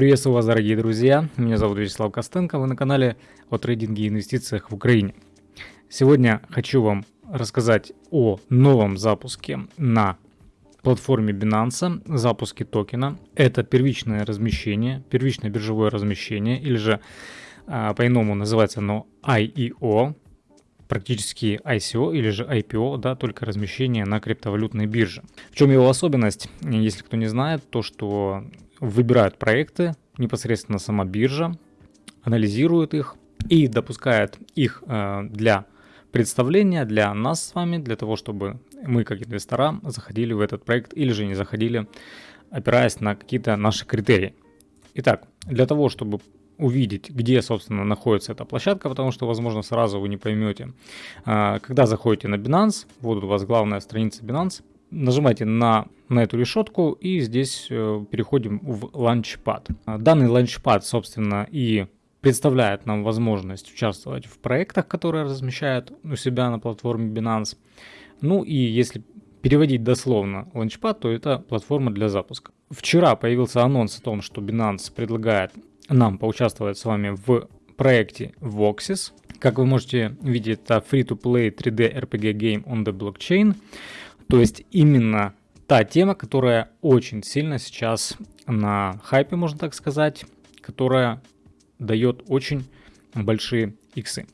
Приветствую вас, дорогие друзья. Меня зовут Вячеслав Костенко. Вы на канале о трейдинге и инвестициях в Украине. Сегодня хочу вам рассказать о новом запуске на платформе Binance, запуске токена. Это первичное размещение, первичное биржевое размещение, или же а, по-иному называется оно IEO, практически ICO или же IPO, да, только размещение на криптовалютной бирже. В чем его особенность, если кто не знает, то что выбирают проекты, непосредственно сама биржа, анализирует их и допускает их э, для представления для нас с вами, для того, чтобы мы как инвестора заходили в этот проект или же не заходили, опираясь на какие-то наши критерии. Итак, для того, чтобы увидеть, где, собственно, находится эта площадка, потому что, возможно, сразу вы не поймете. Э, когда заходите на Binance, вот у вас главная страница Binance, нажимайте на, на эту решетку и здесь э, переходим в Launchpad. Данный Launchpad, собственно, и представляет нам возможность участвовать в проектах, которые размещают у себя на платформе Binance. Ну и если переводить дословно Launchpad, то это платформа для запуска. Вчера появился анонс о том, что Binance предлагает нам поучаствовать с вами в проекте Voxis. Как вы можете видеть, это free-to-play 3D RPG game on the blockchain. То есть именно та тема, которая очень сильно сейчас на хайпе, можно так сказать, которая дает очень большие иксы.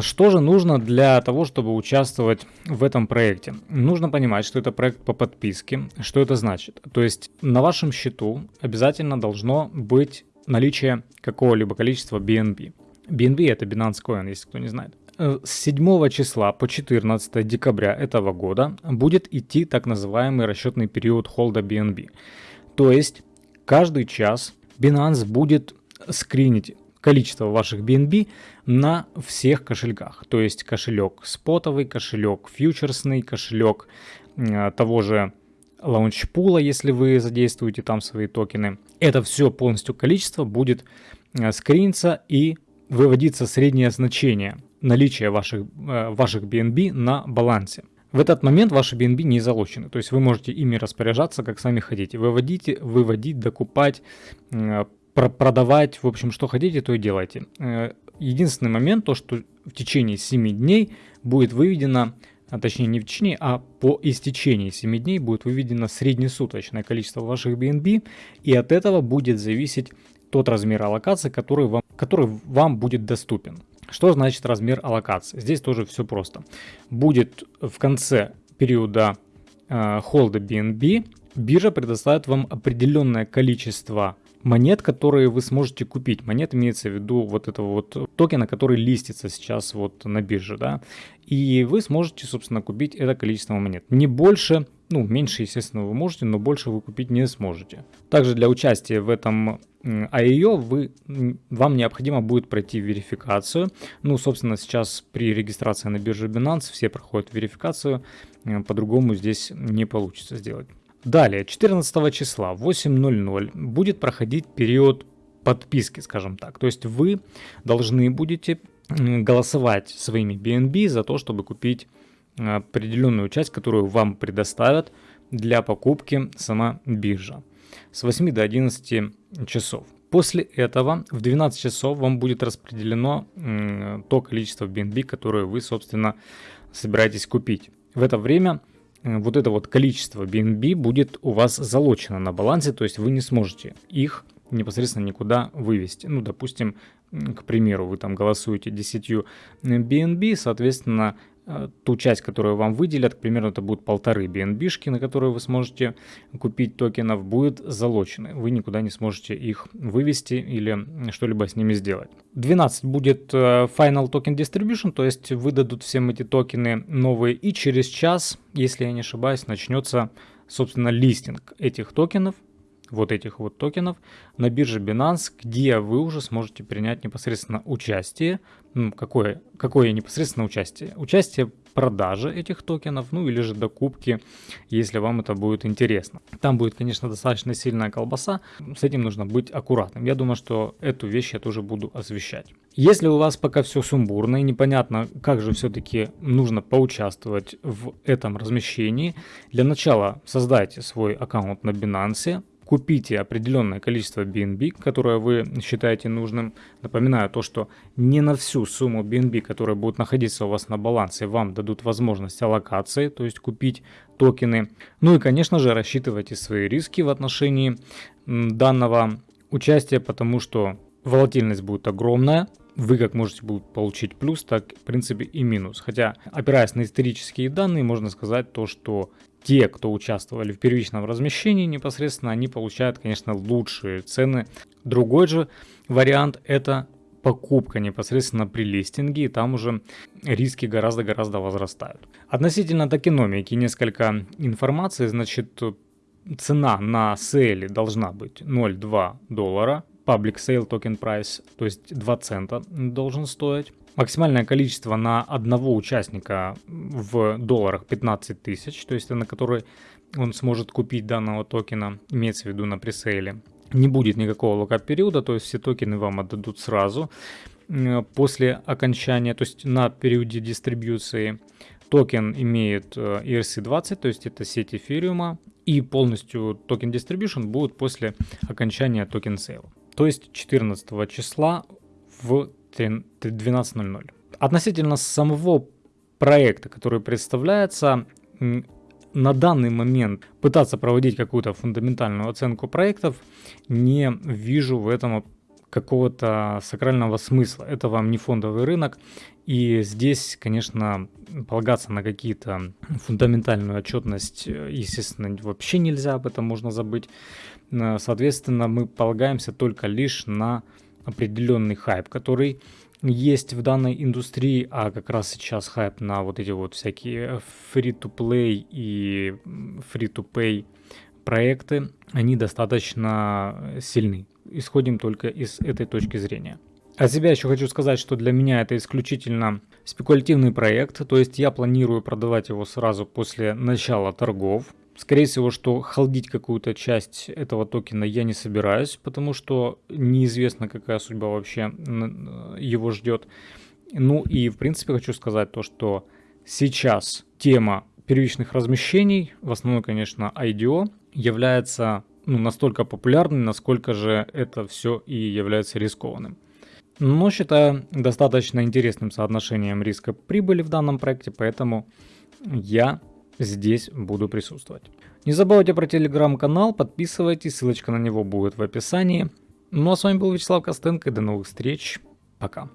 Что же нужно для того, чтобы участвовать в этом проекте? Нужно понимать, что это проект по подписке. Что это значит? То есть на вашем счету обязательно должно быть наличие какого-либо количества BNB. BNB это Binance Coin, если кто не знает. Э, с 7 числа по 14 декабря этого года будет идти так называемый расчетный период холда BNB. То есть каждый час Binance будет скринить количество ваших BNB на всех кошельках. То есть кошелек спотовый, кошелек фьючерсный, кошелек э, того же лаунчпула, если вы задействуете там свои токены. Это все полностью количество будет э, скриниться и выводиться среднее значение наличия ваших, э, ваших BNB на балансе. В этот момент ваши BNB не залочены, то есть вы можете ими распоряжаться, как сами хотите. Выводите, выводить, докупать, э, продавать, в общем, что хотите, то и делайте. Э, единственный момент, то что в течение 7 дней будет выведено, а точнее не в течение, а по истечении 7 дней будет выведено среднесуточное количество ваших BNB, и от этого будет зависеть тот размер аллокации, который вам, который вам будет доступен. Что значит размер аллокации? Здесь тоже все просто. Будет в конце периода э, холда BNB биржа предоставит вам определенное количество монет, которые вы сможете купить. Монет имеется в виду вот этого вот токена, который листится сейчас вот на бирже, да. И вы сможете, собственно, купить это количество монет. Не больше, ну, меньше, естественно, вы можете, но больше вы купить не сможете. Также для участия в этом ее вы, вам необходимо будет пройти верификацию. Ну, собственно, сейчас при регистрации на бирже Binance все проходят верификацию, э, по-другому здесь не получится сделать. Далее, 14 числа 8.00 будет проходить период подписки, скажем так. То есть вы должны будете голосовать своими BNB за то, чтобы купить определенную часть, которую вам предоставят для покупки сама биржа с 8 до 11 часов. После этого в 12 часов вам будет распределено то количество BNB, которое вы, собственно, собираетесь купить. В это время э, вот это вот количество BNB будет у вас залочено на балансе, то есть вы не сможете их непосредственно никуда вывести. Ну, допустим, к примеру, вы там голосуете 10 BNB, соответственно, Э, ту часть, которую вам выделят, к примеру, это будет полторы BNB, на которые вы сможете купить токенов, будет залочены. Вы никуда не сможете их вывести или что-либо с ними сделать. 12 будет э, Final Token Distribution, то есть выдадут всем эти токены новые, и через час, если я не ошибаюсь, начнется, собственно, листинг этих токенов вот этих вот токенов на бирже Binance, где вы уже сможете принять непосредственно участие. Ну, какое, какое непосредственно участие? Участие продажи этих токенов, ну или же докупки, если вам это будет интересно. Там будет, конечно, достаточно сильная колбаса, с этим нужно быть аккуратным. Я думаю, что эту вещь я тоже буду освещать. Если у вас пока все сумбурно и непонятно, как же все-таки нужно поучаствовать в этом размещении, для начала создайте свой аккаунт на Binance, купите определенное количество BNB, которое вы считаете нужным. Напоминаю то, что не на всю сумму BNB, которая будет находиться у вас на балансе, вам дадут возможность аллокации, то есть купить токены. Ну и, конечно же, рассчитывайте свои риски в отношении данного участия, потому что волатильность будет огромная, вы как можете получить плюс, так в принципе и минус. Хотя, опираясь на исторические данные, можно сказать то, что те, кто участвовали в первичном размещении непосредственно, они получают, конечно, лучшие цены. Другой же вариант это покупка непосредственно при листинге, и там уже риски гораздо-гораздо возрастают. Относительно токеномики несколько информации, значит, цена на сейле должна быть 0,2 доллара, public sale token price, то есть 2 цента должен стоить. Максимальное количество на одного участника в долларах 15 тысяч, то есть на который он сможет купить данного токена, имеется в виду на пресейле. Не будет никакого lock-up периода, то есть все токены вам отдадут сразу после окончания, то есть на периоде дистрибьюции. Токен имеет э, ERC20, то есть это сеть эфириума, и полностью token distribution будет после окончания token sale а, то есть 14 числа в 12.00. Относительно самого проекта, который представляется, на данный момент пытаться проводить какую-то фундаментальную оценку проектов не вижу в этом какого-то сакрального смысла. Это вам не фондовый рынок. И здесь, конечно, полагаться на какие-то фундаментальную отчетность, естественно, вообще нельзя, об этом можно забыть. Соответственно, мы полагаемся только лишь на определенный хайп, который есть в данной индустрии, а как раз сейчас хайп на вот эти вот всякие free-to-play и free-to-pay проекты, они достаточно сильны. Исходим только из этой точки зрения. От себя еще хочу сказать, что для меня это исключительно спекулятивный проект, то есть я планирую продавать его сразу после начала торгов. Скорее всего, что холдить какую-то часть этого токена я не собираюсь, потому что неизвестно, какая судьба вообще его ждет. Ну и в принципе хочу сказать то, что сейчас тема первичных размещений, в основном, конечно, IDO, является ну, настолько популярной, насколько же это все и является рискованным. Но считаю достаточно интересным соотношением риска прибыли в данном проекте, поэтому я здесь буду присутствовать. Не забывайте про телеграм-канал, подписывайтесь, ссылочка на него будет в описании. Ну а с вами был Вячеслав Костенко, до новых встреч, пока.